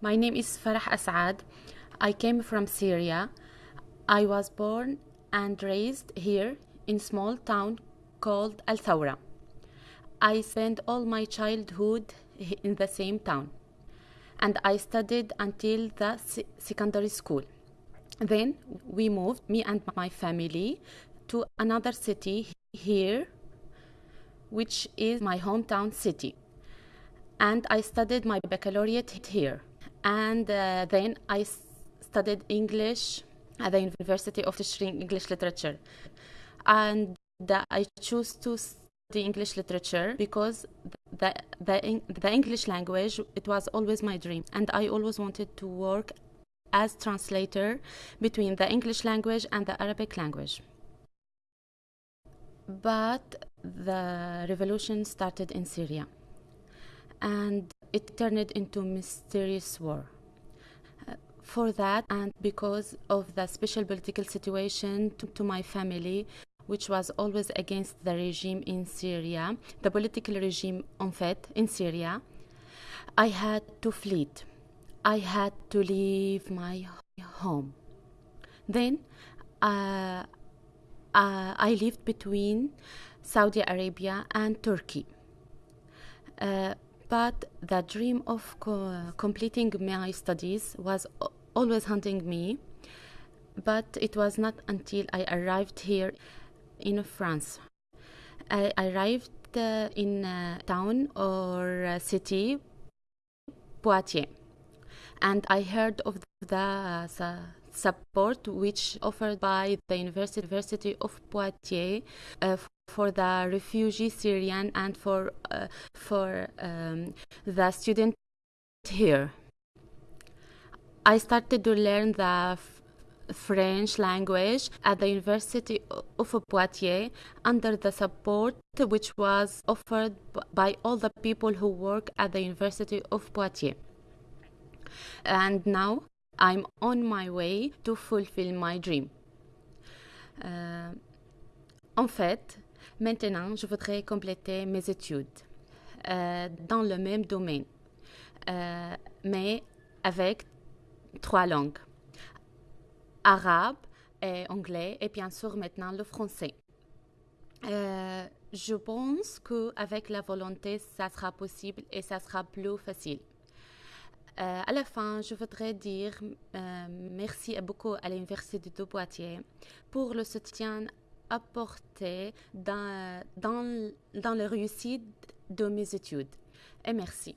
My name is Farah Asad. I came from Syria. I was born and raised here in small town called Al Thawra. I spent all my childhood in the same town and I studied until the secondary school. Then we moved, me and my family, to another city here, which is my hometown city. And I studied my baccalaureate here. And uh, then I studied English at the University of Tishrin English Literature. And I chose to study English literature because the, the, the English language, it was always my dream. And I always wanted to work as translator between the English language and the Arabic language. But the revolution started in Syria and it turned into mysterious war. Uh, for that and because of the special political situation to, to my family which was always against the regime in Syria, the political regime en fait in Syria, I had to flee. I had to leave my home. Then uh, uh, I lived between Saudi Arabia and Turkey. Uh, but the dream of co- completing my studies was always haunting me. But it was not until I arrived here in France. I arrived uh, in a town or a city, Poitiers, and I heard of the su- support which offered by the University, of Poitiers uh, for the refugee Syrian and for uh, for um, the student here. I started to learn the French language at the University of Poitiers under the support which was offered by all the people who work at the University of Poitiers. And now I'm on my way to fulfill my dream. Euh, en fait, maintenant, je voudrais compléter mes études euh, dans le même domaine, euh, mais avec trois langues arabe, et anglais et bien sûr maintenant le français. Je pense qu'avec la volonté, ça sera possible et ça sera plus facile. Euh, à la fin, je voudrais dire euh, merci beaucoup à l'Université de Poitiers pour le soutien apporté dans, dans, dans la réussite de mes études. Et merci.